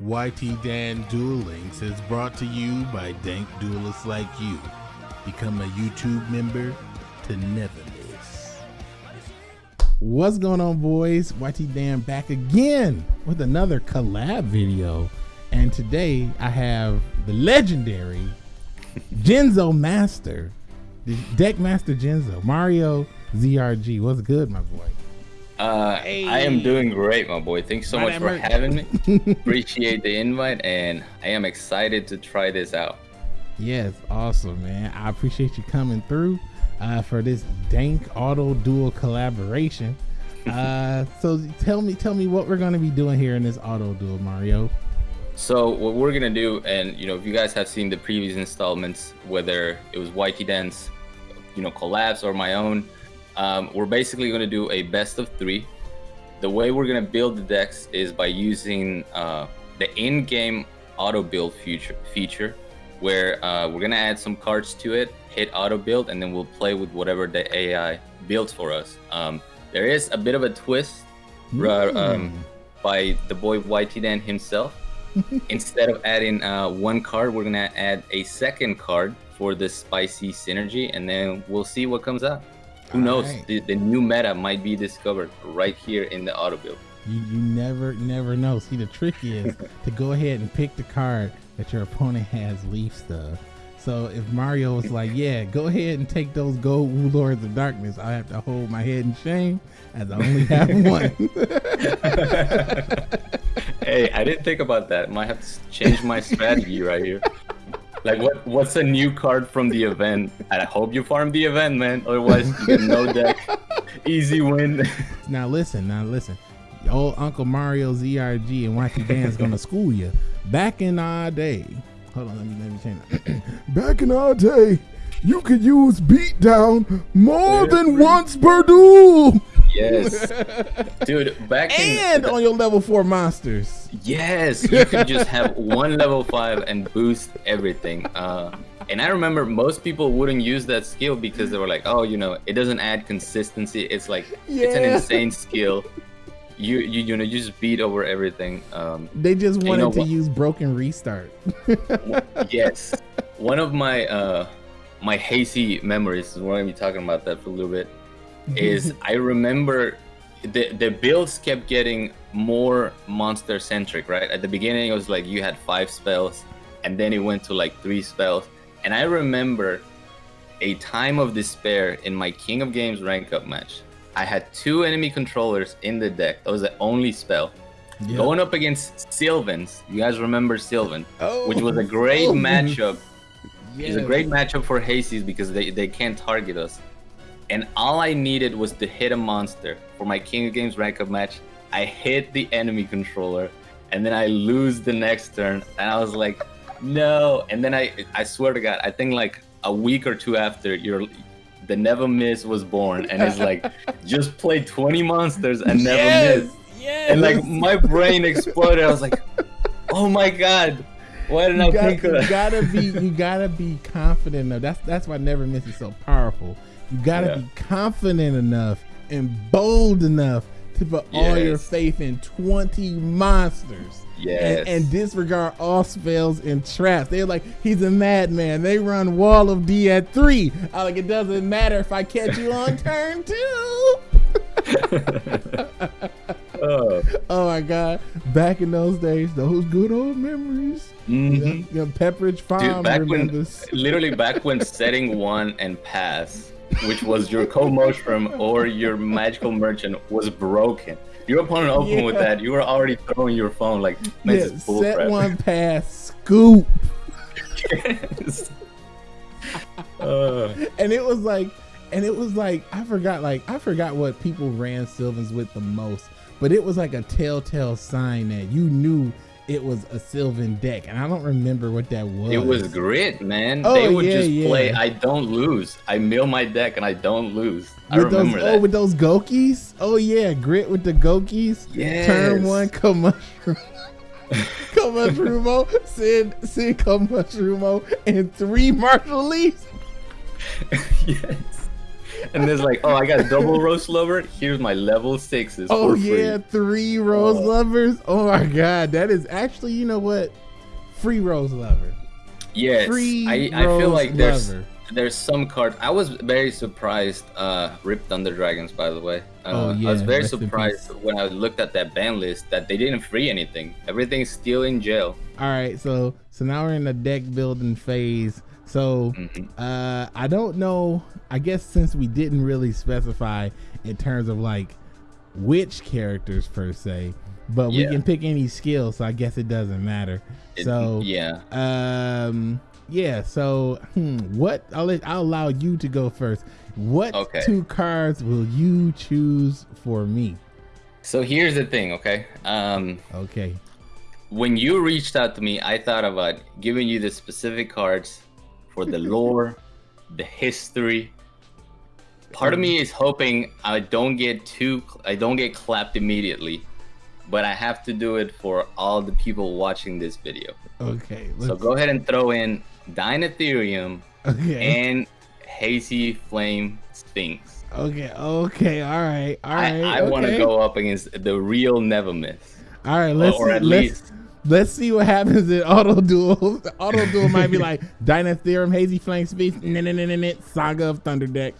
YT Dan Duel Links is brought to you by dank duelists like you. Become a YouTube member to never miss. What's going on, boys? YT Dan back again with another collab video. And today I have the legendary Jinzo Master, Deck Master Jinzo, Mario ZRG. What's good, my boy? Uh, hey. I am doing great, my boy. Thanks so much for having me. Appreciate the invite, and I am excited to try this out. Yes, awesome, man. I appreciate you coming through uh, for this dank auto duel collaboration. Uh, so tell me, tell me what we're going to be doing here in this auto duel, Mario. So what we're gonna do, and you know, if you guys have seen the previous installments, whether it was YT Dance, you know, collabs or my own, um, we're basically going to do a best of three. The way we're going to build the decks is by using uh, the in-game auto build feature, feature where uh, we're going to add some cards to it, hit auto build, and then we'll play with whatever the AI builds for us. Um, there is a bit of a twist mm. um, by the boy YT Dan himself. Instead of adding uh, one card, we're going to add a second card for the spicy synergy, and then we'll see what comes out. Who knows? Right. The, the new meta might be discovered right here in the auto build. You, you never never know. See, the trick is to go ahead and pick the card that your opponent has leaf stuff. So if Mario was like, "Yeah, go ahead and take those gold Wu Lords of Darkness," I have to hold my head in shame as I only have one. hey, I didn't think about that. Might have to change my strategy right here. Like what? What's a new card from the event? I hope you farm the event, man. Otherwise, you get no deck. Easy win. now listen. Now listen. Old Uncle Mario ZRG and YT Dan's gonna school you. Back in our day. Hold on. Let me let me change that. Back in our day, you could use beatdown more than once per duel. Yes, dude. Back and in, on your level four monsters. Yes, you could just have one level five and boost everything. Uh, and I remember most people wouldn't use that skill because they were like, "Oh, you know, it doesn't add consistency. It's like yeah. it's an insane skill." You, you you know you just beat over everything. Um, they just wanted you know, to use broken restart. yes, one of my uh, my hazy memories is we're gonna be talking about that for a little bit is I remember the the builds kept getting more monster centric, right? At the beginning, it was like you had five spells, and then it went to like three spells. And I remember a time of despair in my King of Games rank up match. I had two enemy controllers in the deck. That was the only spell. Going up against Sylvans. You guys remember Sylvan, oh, which was a great oh, matchup. Yes. It's a great matchup for Hasties because they, they can't target us and all I needed was to hit a monster for my King of Games rank up match. I hit the enemy controller, and then I lose the next turn, and I was like, no. And then I, I swear to God, I think like a week or two after, your the Never Miss was born, and it's like, just play 20 monsters and never yes, miss. Yes. And like my brain exploded. I was like, oh my God. Why did I got, think of that? You gotta be, you gotta be confident enough. That's that's why Never Miss is so powerful you got to yeah. be confident enough and bold enough to put yes. all your faith in 20 monsters. Yes. And, and, disregard all spells and traps. They're like, he's a madman. They run Wall of D at three. I like, it doesn't matter if I catch you on turn two. oh. oh my God. Back in those days, those good old memories. Mm-hmm. You know, Pepperidge Farm Dude, back when, literally back when setting one and pass which was your co-mushroom or your magical merchant was broken. Your opponent opened yeah. with that. You were already throwing your phone like yeah, set one pass scoop. yes. uh. And it was like, and it was like I forgot like I forgot what people ran Sylvans with the most, but it was like a telltale sign that you knew it was a Sylvan deck, and I don't remember what that was. It was grit, man. Oh, they would yeah, just yeah. play. I don't lose. I mill my deck, and I don't lose. I remember those, that. Oh, with those Gokis. Oh yeah, grit with the Gokis. Yes. Turn one, come mushroom. Komushroomo, send send come and three martial leaves. yes. And there's like, oh, I got double rose lover. Here's my level sixes. Oh yeah, three rose Oh. lovers. Oh my god, that is actually you know what, free rose lover. Yes, Free I, I feel like there's lover. there's some cards. I was very surprised. Uh, Rip Thunder Dragons, by the way. Uh, Oh, I was very surprised when I looked at that ban list that they didn't free anything. Everything's still in jail. All right, so so now we're in the deck building phase. So Mhm. uh I don't know. I guess since we didn't really specify in terms of like which characters per se, but we can pick any skill, so I guess it doesn't matter. It- so yeah, um yeah, so hmm, what I'll let, I'll allow you to go first. What Okay. two cards will you choose for me? so here's the thing, okay? Um, Okay. when you reached out to me, I thought about giving you the specific cards for the lore, the history. Part of me is hoping I don't get too I don't get clapped immediately, but I have to do it for all the people watching this video. Okay. So go ahead and throw in Dynatherium Okay. and Hazy Flame Sphinx. Okay. Okay. All right. All right. I, I want to go up against the real Never Miss. All right. Let's or see, at let's least let's see what happens in auto duel. auto duel might be like Dynatherium, Hazy Flame Sphinx, Saga of Thunder Deck.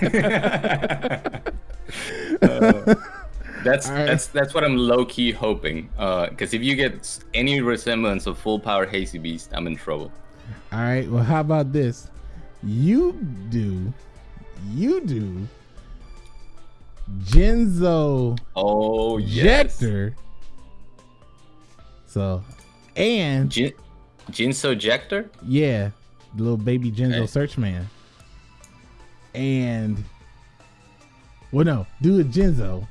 Uh, that's All right. that's that's what I'm low key hoping. Because if you get any resemblance of full power Hazy Beast, I'm in trouble. All right. Well, how about this? You do, you do, Jinzo Oh yes, Jector. So, and Jin, Jinzo Jector. yeah, the little baby Jinzo Okay. Search Man. And well, no, do a Jinzo,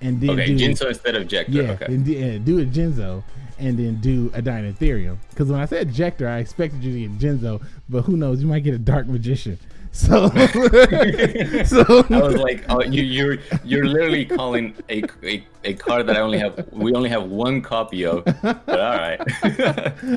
and then Okay, do Jinzo instead of Jector. yeah, okay. and, do- yeah, do a Jinzo, and then do a Dynatherium. Because when I said Jector, I expected you to get Jinzo, but who knows? You might get a Dark Magician. So, so I was like, oh, you, you're you're literally calling a, a, a card that I only have. We only have one copy of. But all right.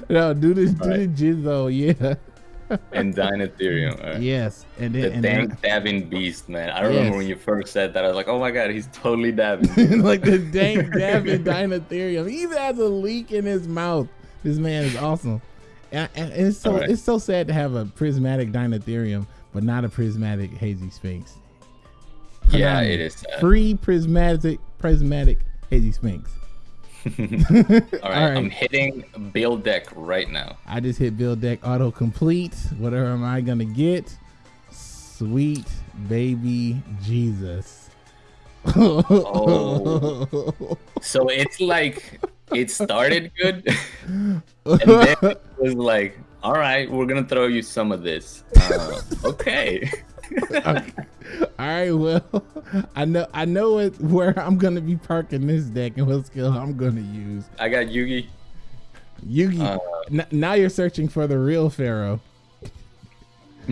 no, do this, do Alright. the Jinzo, yeah, and Dynatherium. All right. yes, and The then and then, dank dabbing beast, man. I remember Yes. when you first said that. I was like, oh my god, he's totally dabbing. like the dank David Dynatherium. He even has a leak in his mouth. This man is awesome. And, and it's so Alright. it's so sad to have a prismatic Dynatherium, but not a prismatic Hazy Sphinx. yeah, it is. sad. Free prismatic prismatic Hazy Sphinx. All right, Alright. I'm hitting build deck right now. I just hit build deck auto complete. Whatever am I gonna get? Sweet baby Jesus. Oh. So it's like it started good, and then it was like, all right, we're gonna throw you some of this. Uh, okay. All right, well, I know I know it, where I'm gonna be parking this deck and what skill I'm gonna use. I got Yugi. Yugi, Uh, now you're searching for the real Pharaoh.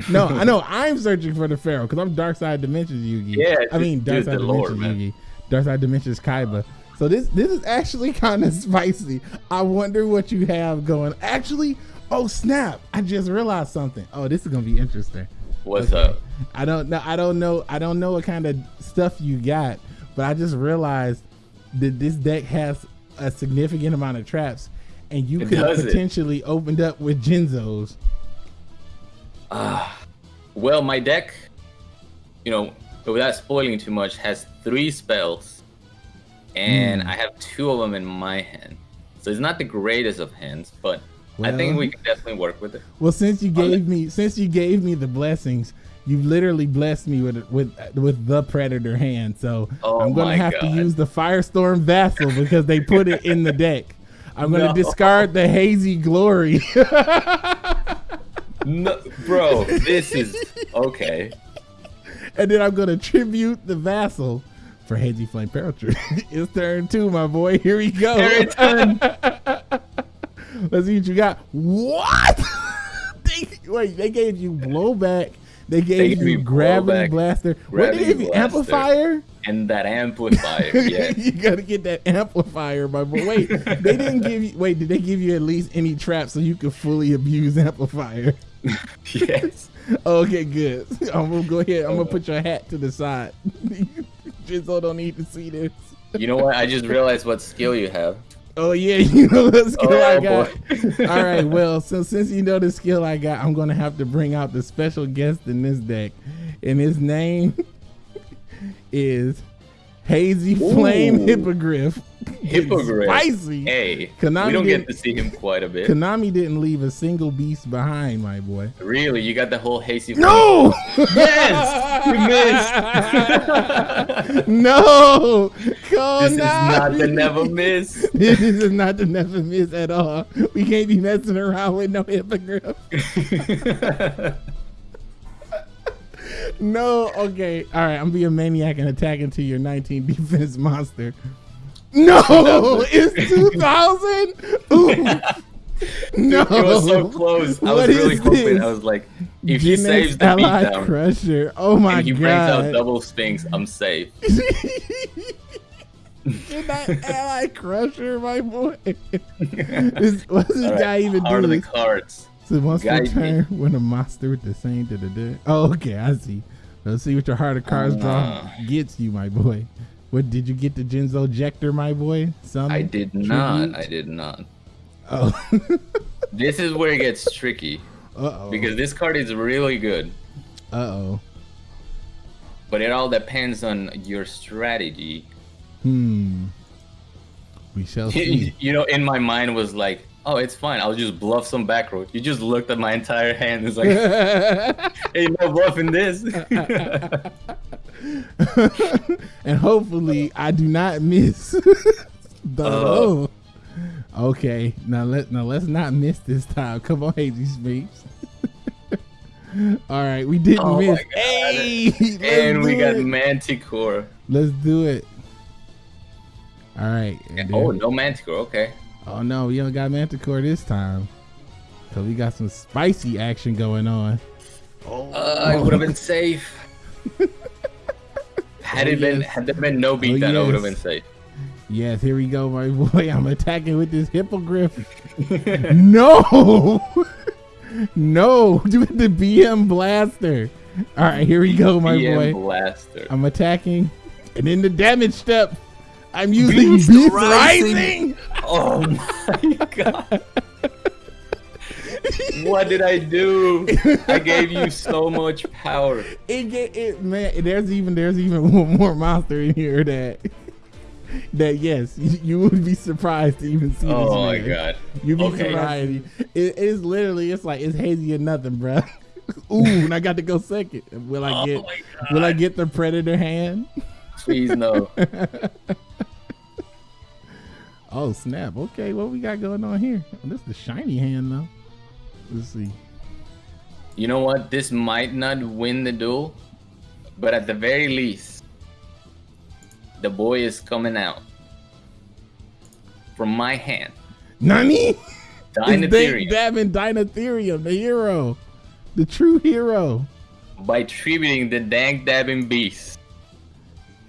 No, I know I'm searching for the Pharaoh because I'm Dark Side Dimensions Yugi. Yeah, I mean Dark use Side Dimensions. Yugi, Dark Side Dimensions Kaiba. So this this is actually kind of spicy. I wonder what you have going. Actually, oh snap! I just realized something. Oh, this is gonna be interesting. What's Okay. up? I don't know. I don't know. I don't know what kind of stuff you got, but I just realized that this deck has a significant amount of traps, and you It could it. potentially opened up with Jinzo's. Ah, well, my deck, you know, without spoiling too much, has three spells, and Hmm. I have two of them in my hand. So it's not the greatest of hands, but I think we can definitely work with it. Well, since you gave me since you gave me the blessings, you literally blessed me with with with the predator hand. So Oh I'm gonna have to use the Firestorm Vassal because they put it in the deck. I'm gonna No. discard the Hazy Glory. No, bro, this is okay. and then I'm gonna tribute the vassal for Hazy Flame Paratrooper. it's turn two, my boy. Here we go. Time. Let's see what you got. What? they, wait, they gave you blowback. They gave gave you gravity blowback, blaster. What they gravity gave you? blaster. Amplifier. And that amplifier, yeah. you gotta get that amplifier, my boy. Wait, they didn't give you. Wait, did they give you at least any traps so you could fully abuse amplifier? yes. Okay, good. I'm gonna go ahead. I'm gonna uh-huh. put your hat to the side. Jinzo don't need to see this. You know what? I just realized what skill you have. Oh yeah, you know the skill Oh, I got. All right, well, so since you know the skill I got, I'm gonna have to bring out the special guest in this deck, and his name is Hazy Flame Ooh. Hippogriff. Hippogriff. Spicy. Hey, Konami we don't get to see him quite a bit. Konami didn't leave a single beast behind, my boy. really, you got the whole hasty. No! Yes, you missed. no! Konami! this is not the never miss. this is not the never miss at all. We can't be messing around with no hippogriff. No, okay. All right, I'm being a maniac and attack into your 19 defense monster. No, it's 2000. Ooh. No, It was so close. I What was really hoping. this? I was like, if he saves the beatdown Crusher. Oh my and he brings out double sphinx, I'm safe. Did that Ally Crusher, my boy? this, what's this All right, guy even How are do? the cards? So once per turn, when a monster with the same da da da. Oh, okay, I see. Let's see what your heart of cards draw Ah. gets you, my boy. What did you get the Jinzo Jector, my boy? Some I did not. I did not. Oh. This is where it gets tricky uh oh. because this card is really good, Uh oh. but it all depends on your strategy. Hmm. We shall see. you know, in my mind was like, oh, it's fine. I'll just bluff some back row. You just looked at my entire hand. It's like, ain't no bluffing this. and hopefully I do not miss the Uh. Okay, now let now let's not miss this time. Come on, Hazy Sphinx. All right, we didn't Oh miss. Hey, and we got it. Manticore. Let's do it. All right. and Oh, no Manticore. Okay. oh no, we don't got Manticore this time. So we got some spicy action going on. Oh, Uh, I would have been safe. Had Oh, it been, yes. had there been no beatdown, oh, I would have been safe. Yes, here we go, my boy. I'm attacking with this hippogriff. no, no, do the BM blaster. All right, here we go, my BM boy. Blaster. I'm attacking, and in the damage step, I'm using Beast Beast, Rising. Rising. Oh my god. What did I do? I gave you so much power. It get it, man. There's even there's even one more monster in here that that yes, you, you would be surprised to even see. Oh this Oh my man. god. You be Okay. surprised. It, it's literally, it's like it's hazy or nothing, bro. Ooh, and I got to go second. Will I Oh get? my Will I get the predator hand? Please no. Oh snap! Okay, what we got going on here? Oh, this is the shiny hand though. Let's see. You know what? This might not win the duel, but at the very least, the boy is coming out from my hand. Nani? Dynatherium. Davin Dynatherium, the hero, the true hero. by tributing the dank dabbing beast.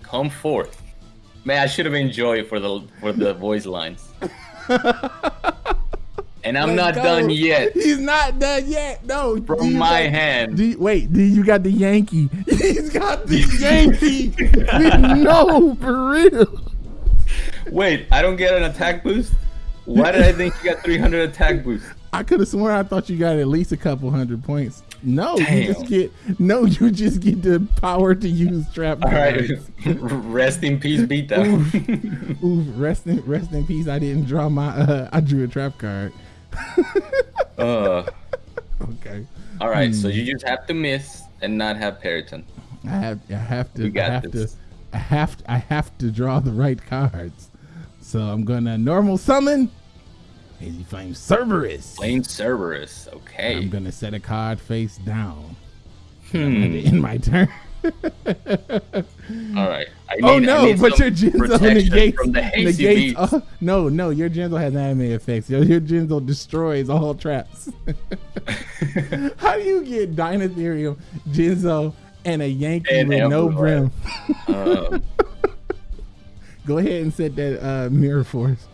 Come forth. Man, I should have enjoyed for the for the voice lines. and I'm Let's not go. done yet. He's not done yet. No. From my got- hand. You, wait, do you got the Yankee? He's got the Yankee. no, for real. Wait, I don't get an attack boost? Why did I think you got 300 attack boost? I could have sworn I thought you got at least a couple hundred points. No, you just get no, you just get the power to use trap All right, cards. rest in peace, beat down. Ooh, rest in rest in peace. I didn't draw my. Uh, I drew a trap card. uh, Okay, all right, so Hmm. you just have to miss and not have Peryton. I have I have to We got I have this. to I have I have to draw the right cards. So I'm gonna normal summon Hazy Flame Cerberus. Flame Cerberus. Okay. I'm gonna set a card face down. Hmm. In my turn. All right. I Oh no, but your Jinzo protection negates, from the negates oh, no, no, your Jinzo has anime effects. Your, your Jinzo destroys all traps. How do you get Dynatherium, Jinzo, and a Yankee And with no brim? Um, Go ahead and set that uh, mirror force.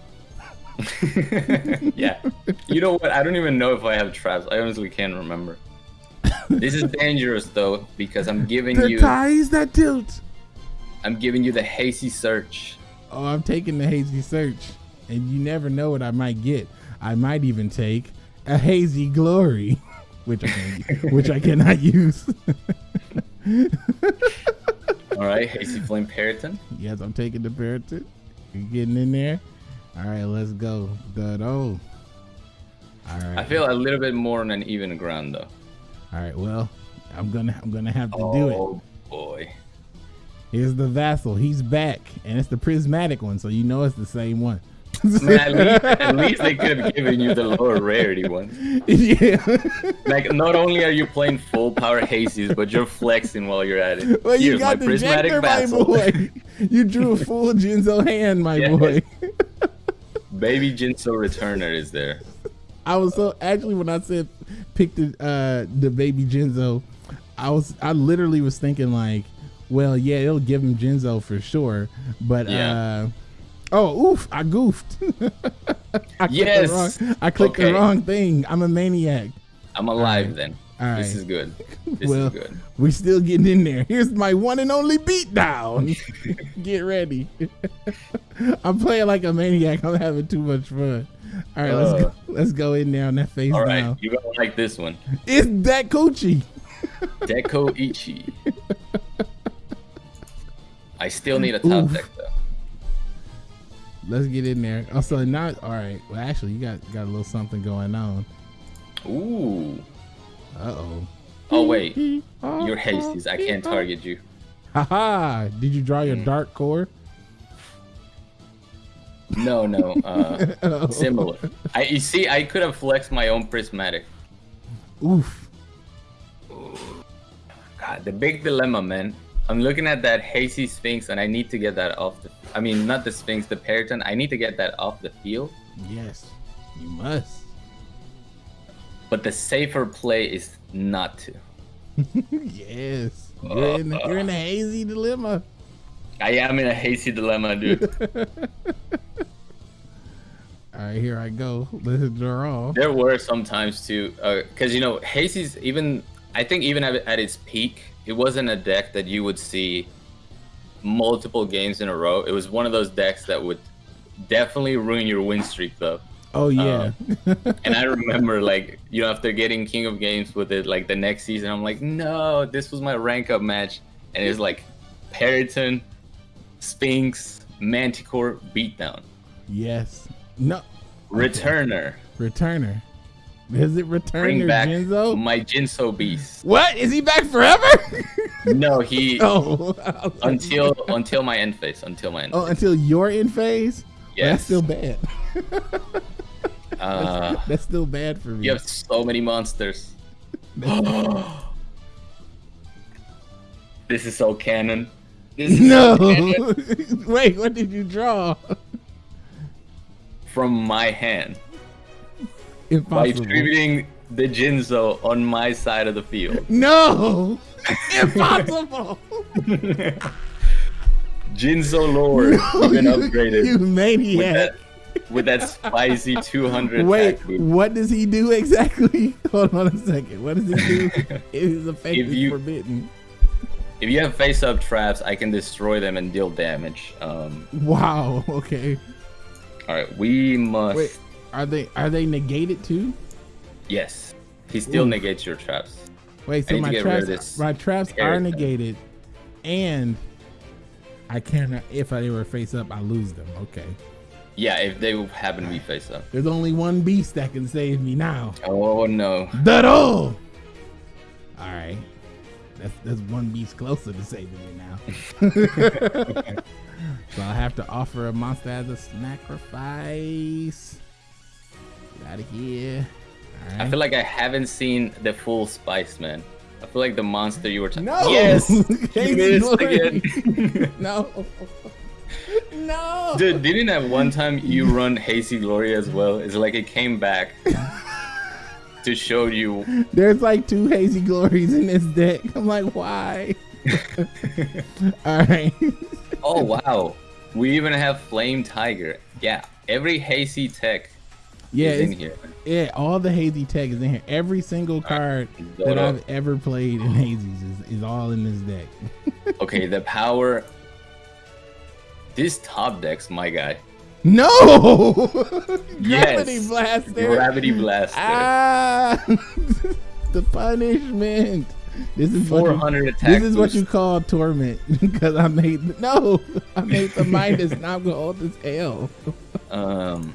yeah. You know what? I don't even know if I have traps. I honestly can't remember. This is dangerous though because I'm giving The you ties that tilt. I'm giving you the hazy search. Oh, I'm taking the hazy search, and you never know what I might get. I might even take a hazy glory, which I can, which I cannot use. All right, hazy flame Peryton. yes, I'm taking the parrot. You're getting in there? All right, let's go. Dado. All right. I feel a little bit more on an even ground though. All right. Well, I'm gonna I'm gonna have to do it. Oh boy. Here's the vassal. He's back, and it's the prismatic one, so you know it's the same one. Man, at least, at least they could have given you the lower rarity one. yeah. Like, not only are you playing full power hazes, but you're flexing while you're at it. Well, you Here's got my the Jector, my boy. You drew a full Jinzo hand, my Yeah. boy. Baby Jinzo Returner is there. I was so actually when I said pick the uh the baby Jinzo, I was I literally was thinking like, well, yeah, it'll give him Jinzo for sure, but Yeah. uh oh, oof, I goofed. I clicked Yes. the wrong, I clicked the wrong thing. I'm a maniac. I'm alive then. All This right. is good. This well, is good. We're still getting in there. Here's my one and only beatdown. Get ready. I'm playing like a maniac. I'm having too much fun. All right, let's go. Let's go in there on that face All right, now. you're gonna like this one. It's that coochie. Deco Ichi. I still need a top Oof. deck though. Let's get in there. Also, not all right. Well, actually, you got got a little something going on. Ooh. Uh oh. Oh wait, you're hasties. I can't target you. Haha! Did you draw your Mm. dark core? No, no. Uh, Oh. similar. I you see, I could have flexed my own prismatic. Oof. God, the big dilemma, man. I'm looking at that hazy sphinx, and I need to get that off the. I mean, not the sphinx, the peryton. I need to get that off the field. Yes, you must. But the safer play is not to. yes. You're in, you're in a hazy dilemma. I am in a hazy dilemma, dude. All right, here I go. Let's draw. there were some times too, uh, because you know, hazy's even. I think even at, at its peak, it wasn't a deck that you would see multiple games in a row. It was one of those decks that would definitely ruin your win streak, though. Oh yeah. Um, and I remember, like, you know, after getting King of Games with it, like the next season, I'm like, no, this was my rank up match, and it's like Peryton, Sphinx, Manticore, Beatdown, yes. No. Returner, Returner. Is it Returner bring back Jinzo? my Jinzo Beast. What? Is he back forever? No, he oh. until until my end phase, until my end. Oh, phase. until you're in phase? Yes. that's still bad. Uh, That's still bad for me. you have so many monsters. this is so canon. This is No. Wait, what did you draw? from my hand Impossible. by distributing the Jinzo on my side of the field. No. Impossible. Jinzo Lord, you've been upgraded You with maniac. that with that spicy 200 Wait, what does he do exactly? Hold on a second. What does he do? it is is you- forbidden. If you have face-up traps, I can destroy them and deal damage. Um, Wow. Okay. all right, we must. Wait, are they are they negated too? Yes, he still Ooh. negates your traps. Wait, so my get rid of traps my traps are negated, and I cannot. If I were face up, I lose them. Okay. Yeah, if they happen to be face-up. There's only one beast that can save me now. Oh no. Dado. All right. That's that's one beast closer to saving me now. so I'll have to offer a monster as a sacrifice. Get out of here. All right. I feel like I haven't seen the full Spice Man. I feel like the monster you were talking. No! Yes. Hazy Glory. again. no. no. Dude, didn't at one time you run Hazy Glory as well? It's like it came back to show you. There's like two hazy glories in this deck. I'm like, why? All right. Oh wow, we even have Flame Tiger. Yeah, every Hazy tech Yeah, is in here. Yeah, all the hazy tech is in here. Every single card that Dodo. I've ever played in hazies is, is all in this deck. Okay, the power. This top deck's my guy. No! Yes. Gravity blaster. Gravity Blaster. Ah, the punishment. This is what you, 400 attack. this is what you call torment because I made no, I made the minus not go old as hell. Um,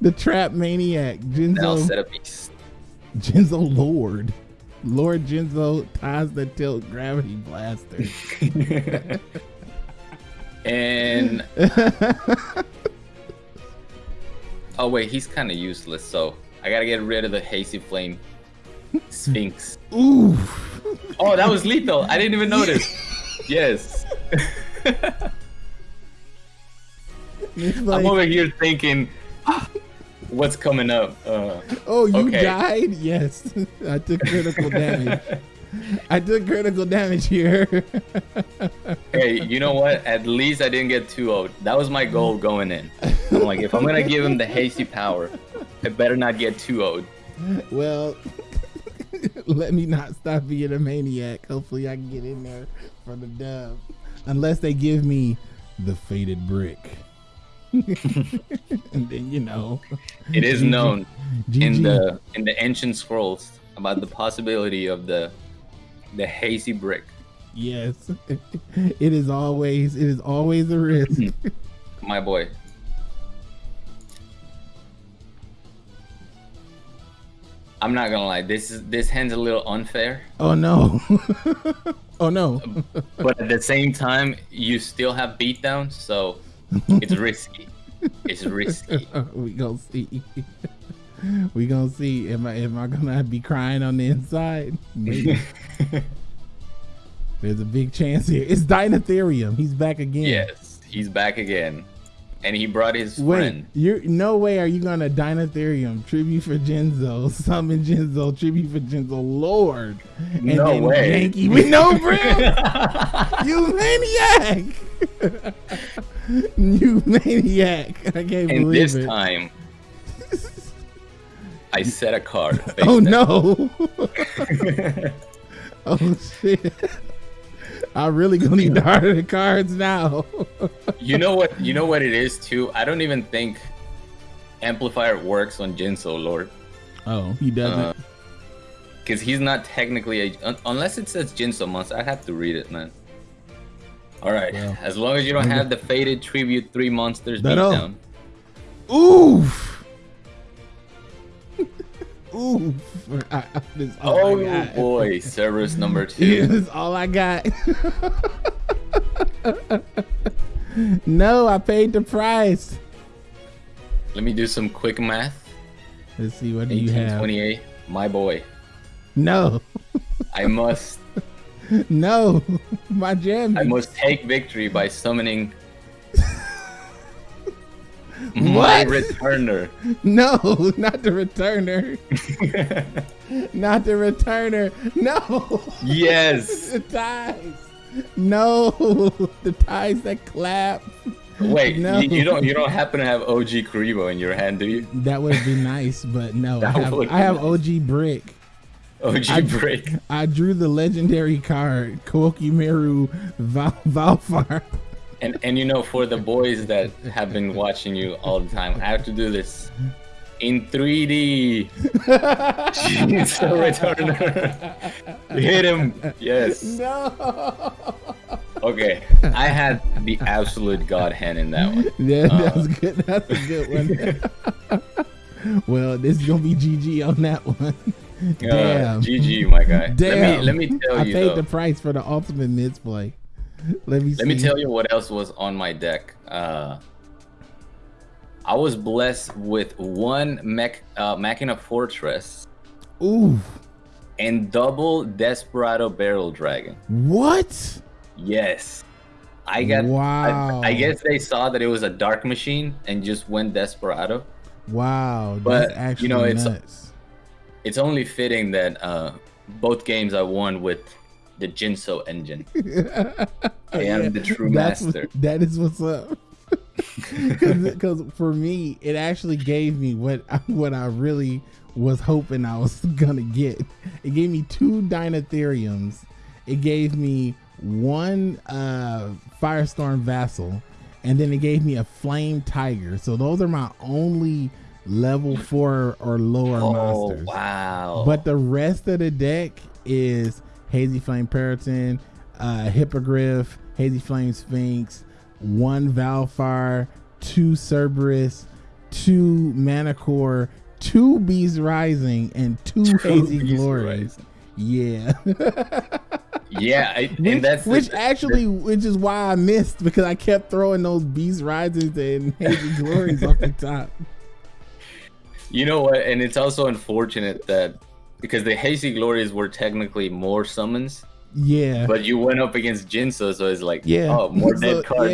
The trap maniac now Jinzo set a piece. Jinzo Lord. Lord Jinzo ties the tilt gravity blaster. and oh wait, he's kind of useless. So I gotta get rid of the hazy flame sphinx. Ooh. Oh, that was lethal. I didn't even notice. Yes. It's I'm over here thinking, what's coming up? Uh, oh, you okay. died? Yes. I took critical damage. I took critical damage here. hey, you know what? At least I didn't get too old. That was my goal going in. I'm like, if I'm gonna give him the hasty power, I better not get too old. well, let me not stop being a maniac. Hopefully, I can get in there for the dub. Unless they give me the faded brick. and then, you know, It is known in the in the ancient scrolls about the possibility of the the hazy brick. Yes. it is always, it is always a risk. My boy. I'm not gonna lie, this is this hand's a little unfair, oh, no. oh, no. but at the same time, you still have beatdowns, so it's risky. It's risky. we gonna see. we gonna see. Am I am I gonna be crying on the inside? Maybe. There's a big chance here. It's Dynatherium. He's back again. yes, he's back again, and he brought his Wait, friend. you're no way are you gonna Dynatherium tribute for Jinzo, summon Jinzo, tribute for Jinzo, Lord. And No then way. Yankee, we know, bro. you maniac. you maniac. I can't and believe this it. time, I set a card. Oh no! oh shit! I'm really gonna need to harder the cards now. You know what? You know what it is too. I don't even think amplifier works on Jinzo Lord oh, he doesn't. Uh, because he's not technically a un- unless it says Jinzo monster. I have to read it, man. All right. Well, as long as you don't have the faded tribute three monsters beatdown. Oof! Oof! I, I, this all Oh I got. boy, Cerberus number Yeah, two. this is all I got. no, I paid the price. Let me do some quick math. Let's see what do you have. 1828. My boy. No, I must no, my jam. I must take victory by summoning my What? returner. No, not the returner. not the returner. No. yes. the ties. No, the ties that clap. Wait, No. you, you don't you don't happen to have OG Kuriboh in your hand, do you? That would be nice, but no. I have, I have be OG Brick. OG I- break. I drew the legendary card, Kokimeru Val- Valfar. And and you know, for the boys that have been watching you all the time, I have to do this in 3D. Jeez, the returner. Hit him. Yes. no. Okay. I had the absolute god hand in that one. Yeah, Uh, that's good. That's a good one. well, this is gonna be GG on that one. Uh, Damn. GG, my guy. Damn. Let me let me tell I you I paid though. the price for the ultimate misplay. Let me Let me tell you what else was on my deck. Uh, I was blessed with one mech, uh, Machina Fortress Ooh, and double Desperado Barrel Dragon. what? Yes. I got. Wow. I, I guess they saw that it was a dark machine and just went Desperado. Wow, But, actually you know, it's- nuts. It's only fitting that uh, both games I won with the Jinzo engine. I am the true master. what- that is what's up. Because for me, it actually gave me what what I really was hoping I was gonna get. It gave me two Dynatheriums. It gave me one uh, Firestorm Vassal, and then it gave me a Flame Tiger. So those are my only level four or lower Oh monsters. wow! But the rest of the deck is Hazy Flame Peryton, uh, Hippogriff, Hazy Flame Sphinx, one Valfire, two Cerberus, two Manticore, two Beast Rising, and two, Hazy Beast Glory. Rising. Yeah. yeah, I, which, and that's the- which actually, which is why I missed because I kept throwing those Beast Risings and Hazy Glories off the top. You know what? And it's also unfortunate that because the Hazy Glories were technically more summons, Yeah. but you went up against Jinzo, so it's like, Yeah. oh, more So, dead cards.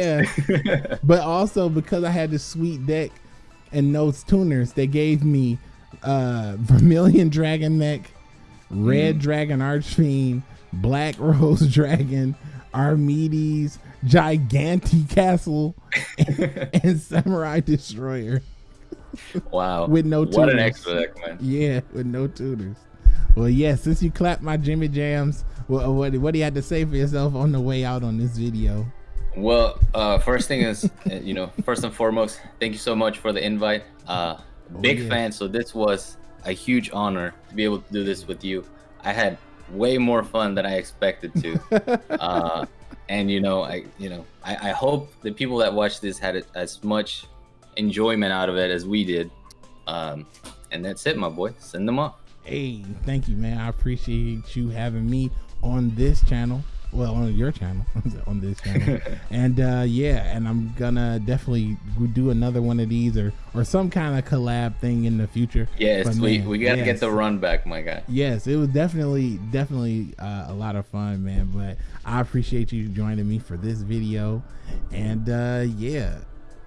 yeah. but also because I had this sweet deck and those tuners, they gave me uh Vermilion Dragon Mech, Red Mm. Dragon Archfiend, Black Rose Dragon, Armades, Gigantic Castle, and Samurai Destroyer wow. with no what an extra deck, man. Yeah, with no tuners. Well, yeah, since you clapped my Jimmy Jams, what, what, what do you have to say for yourself on the way out on this video? Well, uh, first thing is, uh, you know, first and foremost, thank you so much for the invite. Uh, big Oh, yeah. fan. So this was a huge honor to be able to do this with you. I had way more fun than I expected to. uh, and you know, I you know, I, I hope the people that watch this had as much enjoyment out of it as we did. Um, and that's it, my boy. Send them off. Hey, thank you, man. I appreciate you having me on this channel. Well, on your channel, on this channel, and uh, yeah, and I'm gonna definitely do another one of these or or some kind of collab thing in the future. Yes, But, we, we gotta yes. get the run back, my guy. Yes, it was definitely definitely uh, a lot of fun, man. But I appreciate you joining me for this video, and uh, yeah,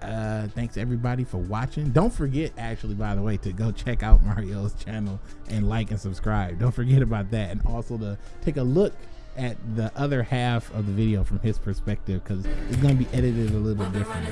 uh, thanks everybody for watching. Don't forget, actually, by the way, to go check out Mario's channel and like and subscribe. Don't forget about that, and also to take a look at the other half of the video from his perspective because it's going to be edited a little different,